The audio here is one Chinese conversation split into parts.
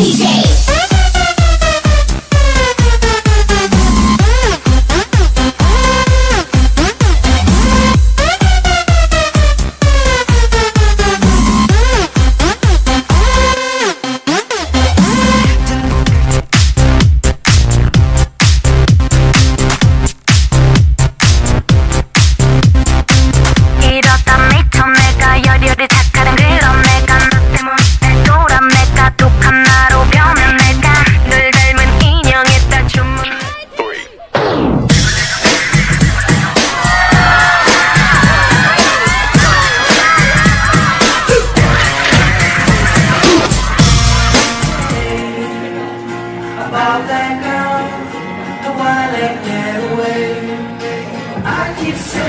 DJ.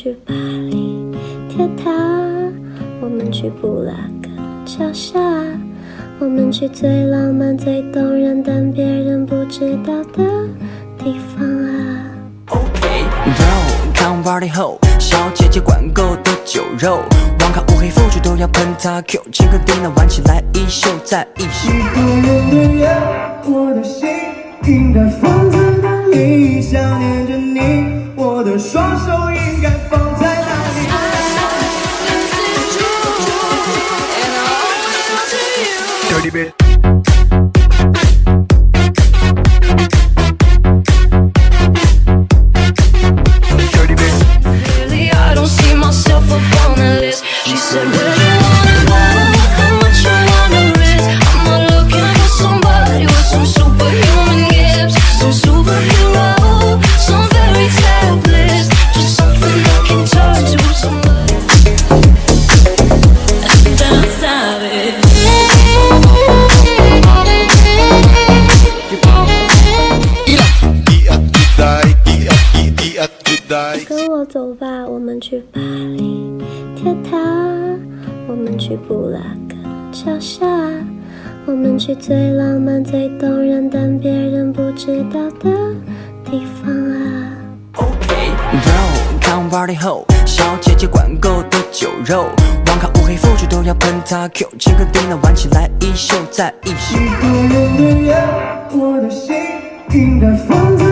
去巴黎铁塔，我们去布拉格桥下，我们去最浪漫、最动人但别人不知道的地方啊。OK，Bro，看完 party 后，小姐姐管够的酒肉，网咖乌黑腐竹都要喷他 Q，请个叮当玩起来一宿再一宿。一个人的夜，我的心应该放在哪里？想念着你。我的双手应该吧，我们去巴黎铁塔，我们去布拉格桥下，我们去最浪漫、最动人但别人不知道的地方啊。OK，Bro，看完 party 后，小姐姐管够的酒肉，网咖乌黑腐竹都要喷他 Q，请个叮当玩起来一宿再一宿。一个人的夜，我的心应该放在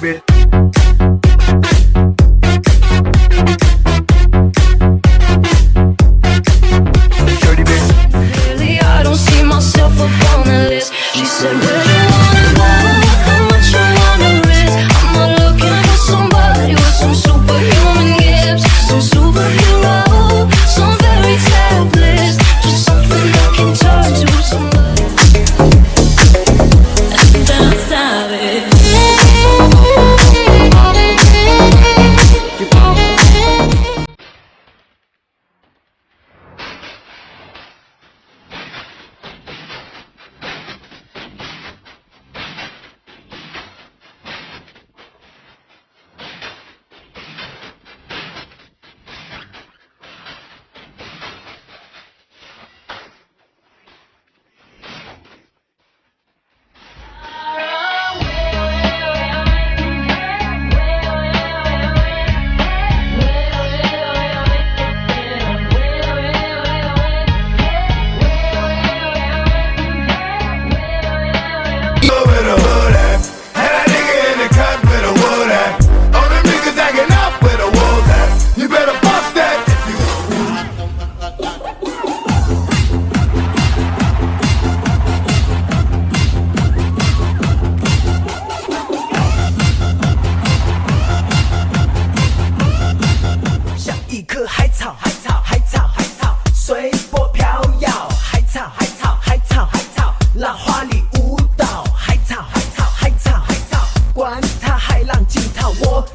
bit。Really, I don't see myself list. She said,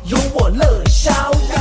有我乐逍遥。